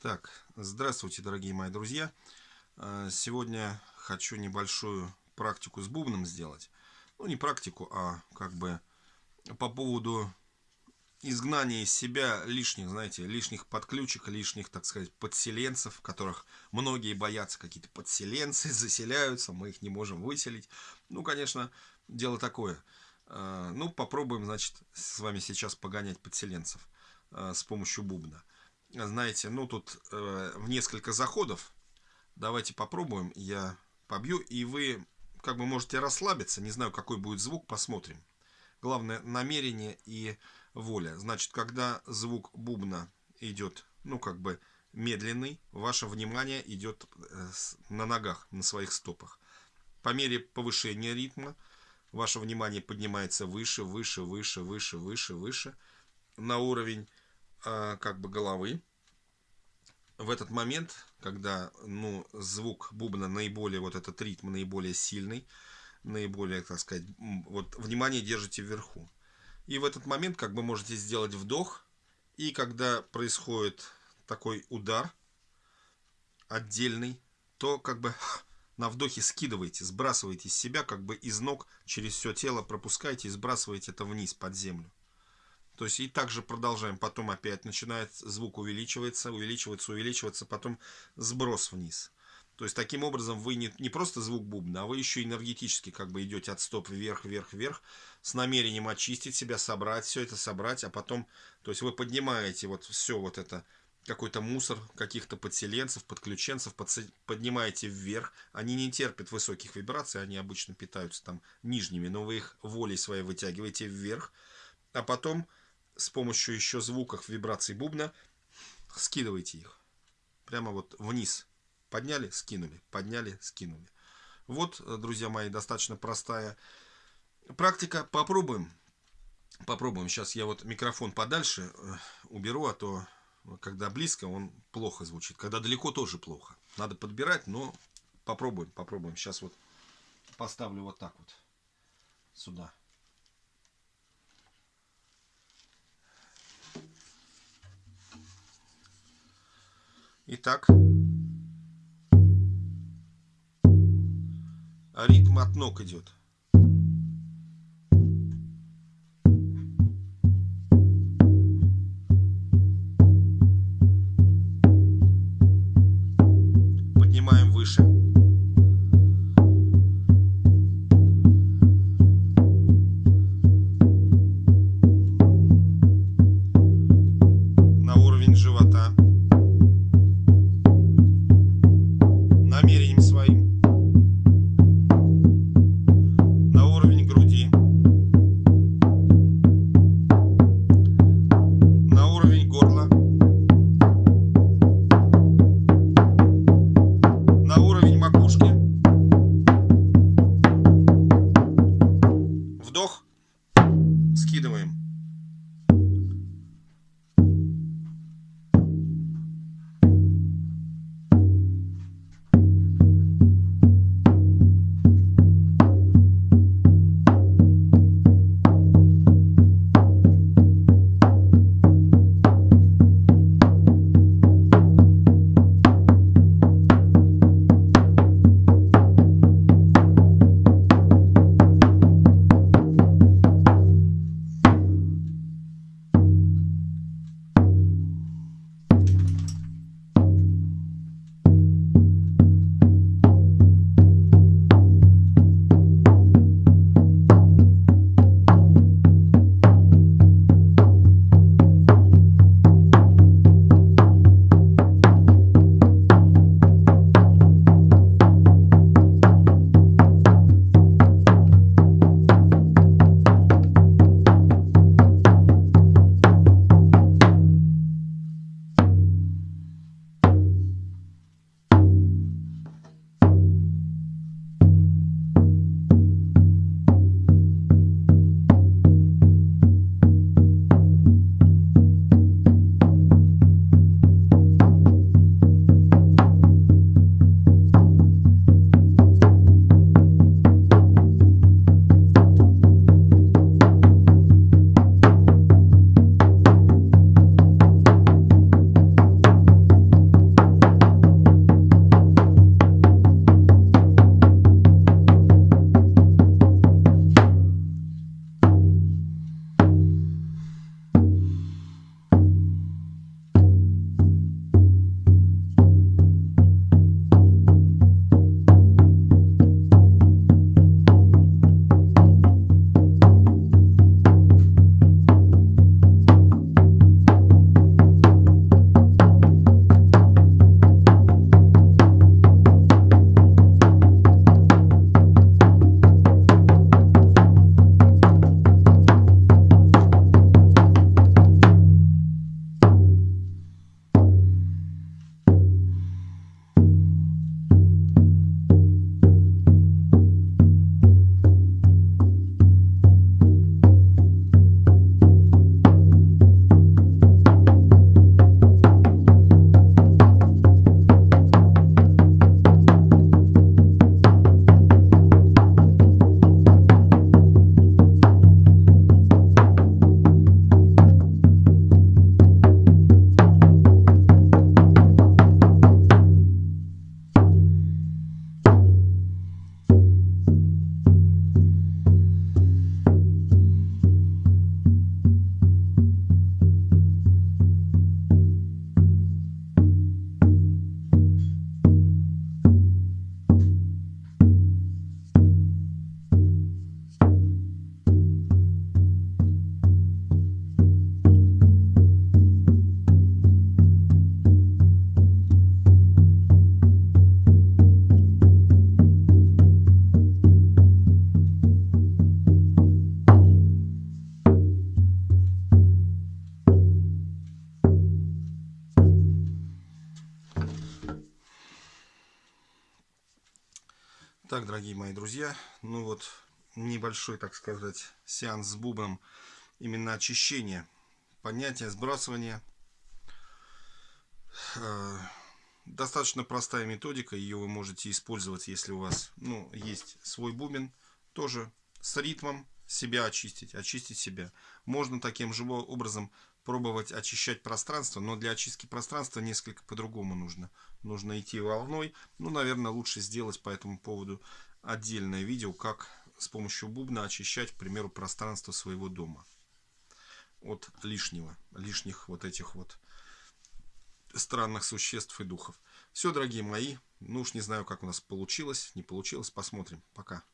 Так, здравствуйте, дорогие мои друзья. А, сегодня хочу небольшую практику с бубном сделать. Ну, не практику, а как бы по поводу изгнания из себя лишних, знаете, лишних подключек, лишних, так сказать, подселенцев, которых многие боятся, какие-то подселенцы заселяются, мы их не можем выселить. Ну, конечно, дело такое. А, ну, попробуем, значит, с вами сейчас погонять подселенцев а, с помощью бубна знаете, ну тут э, в несколько заходов. Давайте попробуем. Я побью, и вы как бы можете расслабиться. Не знаю, какой будет звук, посмотрим. Главное намерение и воля. Значит, когда звук бубна идет, ну как бы медленный, ваше внимание идет э, на ногах, на своих стопах. По мере повышения ритма ваше внимание поднимается выше, выше, выше, выше, выше, выше на уровень как бы головы. В этот момент, когда ну, звук бубна наиболее, вот этот ритм наиболее сильный, наиболее, так сказать, вот внимание держите вверху. И в этот момент как бы можете сделать вдох, и когда происходит такой удар отдельный, то как бы на вдохе скидываете, сбрасываете с себя, как бы из ног через все тело пропускаете и сбрасываете это вниз под землю. То есть и также продолжаем. Потом опять начинает звук увеличиваться, увеличиваться, увеличиваться, потом сброс вниз. То есть таким образом вы не, не просто звук бубна, а вы еще энергетически как бы идете от стоп вверх, вверх, вверх, с намерением очистить себя, собрать все это, собрать, а потом, то есть вы поднимаете вот все вот это, какой-то мусор каких-то подселенцев, подключенцев, поднимаете вверх. Они не терпят высоких вибраций, они обычно питаются там нижними, но вы их волей своей вытягиваете вверх, а потом с помощью еще звуков вибраций бубна скидывайте их. Прямо вот вниз. Подняли, скинули. Подняли, скинули. Вот, друзья мои, достаточно простая практика. Попробуем. Попробуем. Сейчас я вот микрофон подальше э, уберу, а то когда близко он плохо звучит. Когда далеко тоже плохо. Надо подбирать, но попробуем, попробуем. Сейчас вот поставлю вот так вот сюда. Итак, ритм от ног идет. скидываем. Дорогие мои друзья, ну вот небольшой, так сказать, сеанс с бубном, именно очищение, поднятие, сбрасывание. Э, достаточно простая методика, ее вы можете использовать, если у вас ну, есть свой бубен, тоже с ритмом себя очистить, очистить себя. Можно таким же образом пробовать очищать пространство, но для очистки пространства несколько по-другому нужно. Нужно идти волной. Ну, наверное, лучше сделать по этому поводу отдельное видео, как с помощью бубна очищать, к примеру, пространство своего дома от лишнего, лишних вот этих вот странных существ и духов. Все, дорогие мои, ну уж не знаю, как у нас получилось, не получилось, посмотрим. Пока.